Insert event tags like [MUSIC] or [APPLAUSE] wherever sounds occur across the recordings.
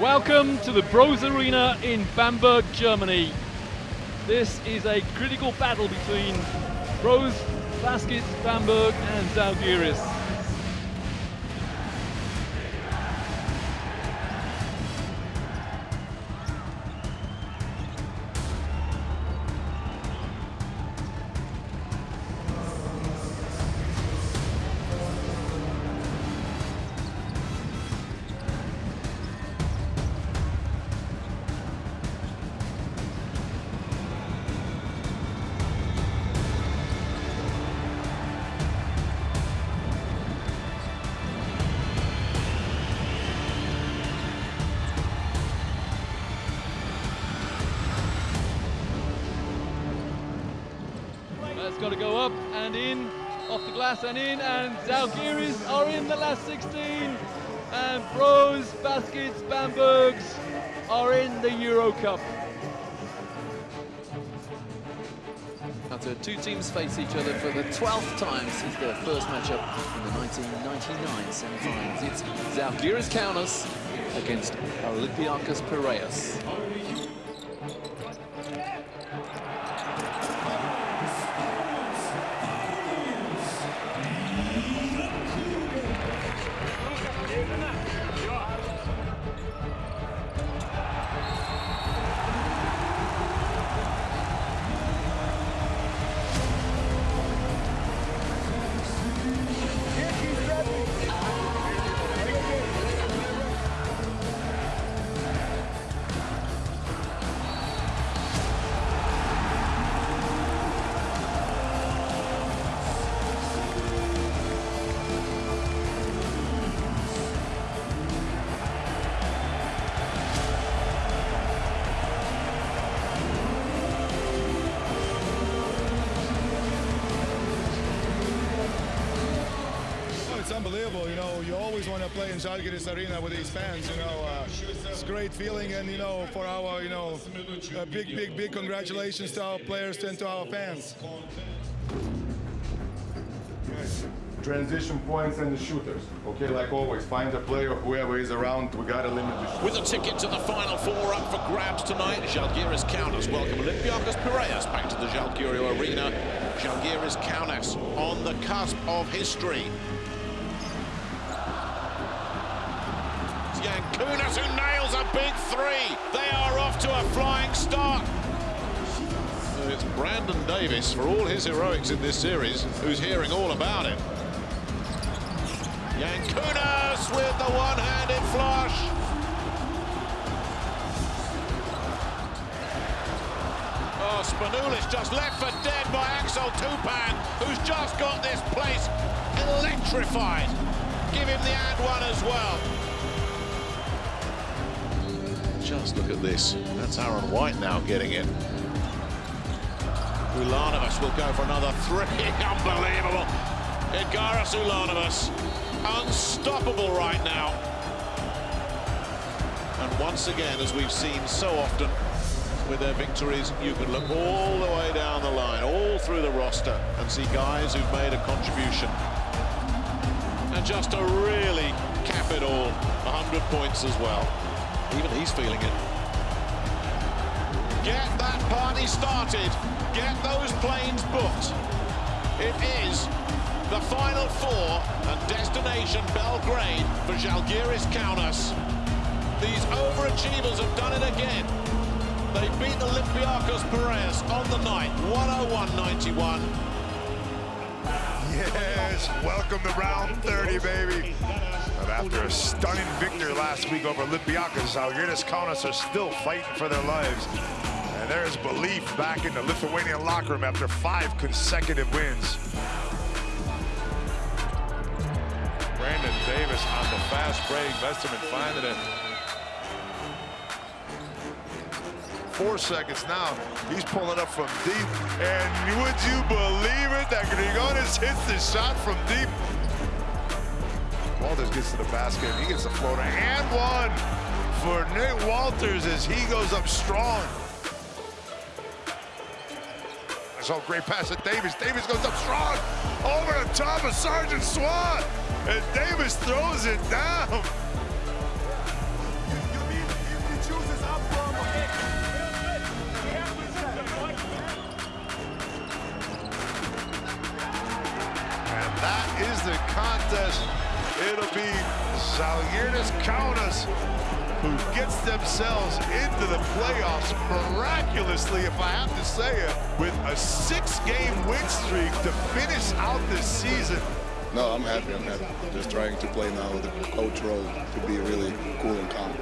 Welcome to the Brose Arena in Bamberg, Germany. This is a critical battle between Brose Baskets Bamberg and Zalgiris. Got to go up and in, off the glass and in, and Zalgiris are in the last 16, and Brose, Baskets, Bambergs are in the Euro Cup. After two teams face each other for the 12th time since their first matchup in the 1999 semi-finals. It's Zalgiris Kaunas against Olympiacos Piraeus. Unbelievable. You know, you always want to play in Žalgiris Arena with these fans. You know, uh, it's a great feeling, and you know, for our, you know, a big, big, big congratulations to our players and to our fans. Transition points and the shooters. Okay, like always, find a player, whoever is around, we gotta limit the shooters. With a ticket to the Final Four up for grabs tonight, Žalgiris Kaunas welcome Olympiacos Piraeus back to the Žalgiris Arena. Žalgiris Kaunas on the cusp of history. Jankunas who nails a big three. They are off to a flying start. It's Brandon Davis, for all his heroics in this series, who's hearing all about it. Jankunas with the one-handed flush. Oh, Spanoulis just left for dead by Axel Toupane, who's just got this place electrified. Give him the and one as well. Just look at this. That's Aaron White now getting it. Ulanovas will go for another three. [LAUGHS] Unbelievable. Edgaras Ulanovas. Unstoppable right now. And once again, as we've seen so often with their victories, you can look all the way down the line, all through the roster, and see guys who've made a contribution. And just to really cap it all, 100 points as well. Even he's feeling it. Get that party started. Get those planes booked. It is the Final Four and destination Belgrade for Žalgiris Kaunas. These overachievers have done it again. They beat Olympiacos Piraeus on the night, 101-91. Yes, welcome to round 30, baby. After a stunning victory last week over Olympiacos, Žalgiris Kaunas are still fighting for their lives. And there's belief back in the Lithuanian locker room after five consecutive wins. Brandon Davis on the fast break. Westermann finding it. Four seconds now. He's pulling up from deep. And would you believe it that Grigonis hits the shot from deep? Wolters gets to the basket. He gets a floater and one for Nate Wolters as he goes up strong. I saw a great pass at Davis. Davis goes up strong over the top of Sergeant Swan. And Davis throws it down. that is the contest it'll be Zalgiris Kaunas who gets themselves into the playoffs miraculously, if I have to say it, with a six-game win streak to finish out this season. No, I'm happy. I'm happy. Just trying to play now the coach role to be really cool and calm.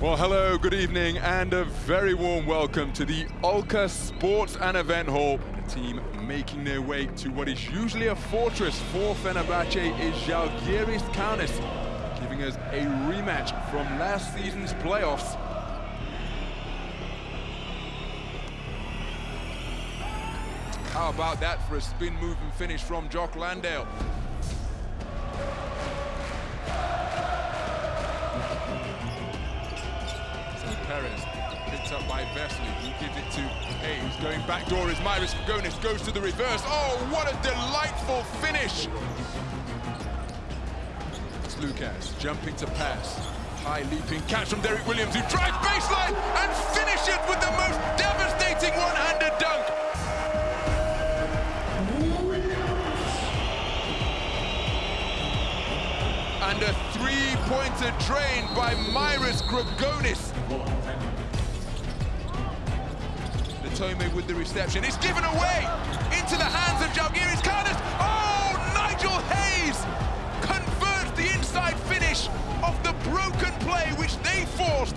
Well, hello, good evening, and a very warm welcome to the Ülker Sports and Event Hall. Team making their way to what is usually a fortress for Fenerbahce is Žalgiris Kaunas, giving us a rematch from last season's playoffs. How about that for a spin move and finish from Jock Landale? Perez. Picked up by Vesely. He gives it to Hayes. Going back door is Marius Grigonis. Goes to the reverse. Oh, what a delightful finish. It's Sloukas jumping to pass. High leaping catch from Derrick Williams who drives baseline and finishes with the most devastating one-handed dunk. And a three-pointer drain by Marius Grigonis. With the reception. It's given away into the hands of Žalgiris Kaunas. Oh, Nigel Hayes converts the inside finish of the broken play which they forced.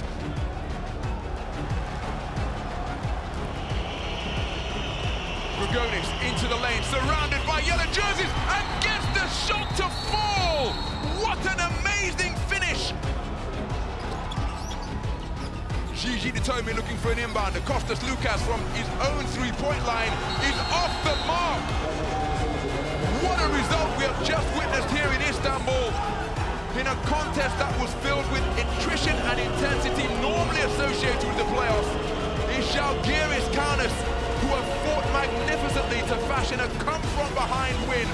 Grigonis into the lane, surrounded by yellow jerseys, and gets the shot to fall. What an amazing Gigi Datome looking for an inbound. Kostas Sloukas from his own three-point line is off the mark. What a result we have just witnessed here in Istanbul. In a contest that was filled with attrition and intensity normally associated with the playoffs. Is Žalgiris Kaunas, who have fought magnificently to fashion a come-from-behind win